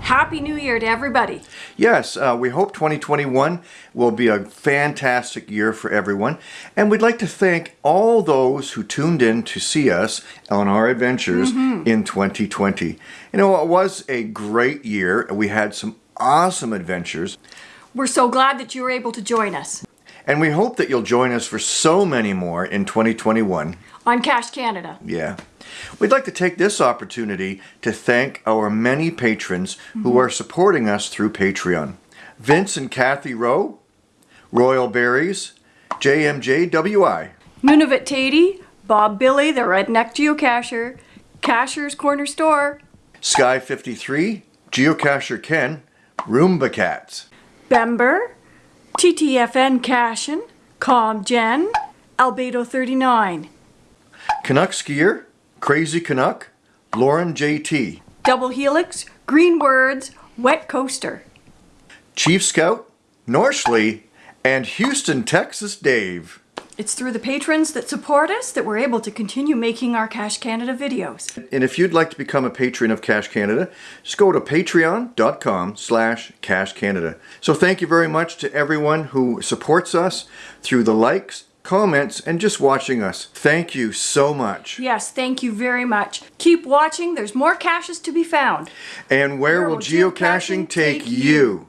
Happy New Year to everybody. Yes, uh, we hope 2021 will be a fantastic year for everyone. And we'd like to thank all those who tuned in to see us on our adventures in 2020. You know, it was a great year. And we had some awesome adventures. We're so glad that you were able to join us And we hope that you'll join us for so many more in 2021. on Cache Canada. Yeah. We'd like to take this opportunity to thank our many patrons who mm-hmm. are supporting us through Patreon. Vince and Kathy Rowe, Royal Berries, JMJWI, Nunavut Tatey, Bob Billy, the Redneck Geocacher, Cacher's Corner Store, Sky 53, Geocacher Ken, Roomba Cats, Bember, TTFN Cashin, Calm Jen, Albedo 39, Canuck Skier, Crazy Canuck, Lauren JT, Double Helix, Green Words, Wet Coaster. Chief Scout, Norshley, and Houston, Texas Dave. It's through the patrons that support us that we're able to continue making our Cache Canada videos. And if you'd like to become a patron of Cache Canada, just go to patreon.com slash Cache Canada. So thank you very much to everyone who supports us through the likes, comments, and just watching us. Thank you so much. Yes, thank you very much. Keep watching, there's more caches to be found. And where, Where will geocaching geocaching take, take you?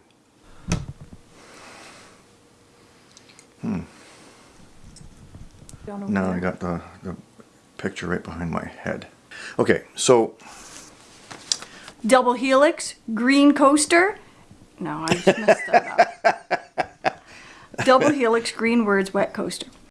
Hmm. Now I got the, the picture right behind my head. Okay, so Double Helix, Green Coaster. No, I just messed that up. Double Helix, Green Words, Wet Coaster.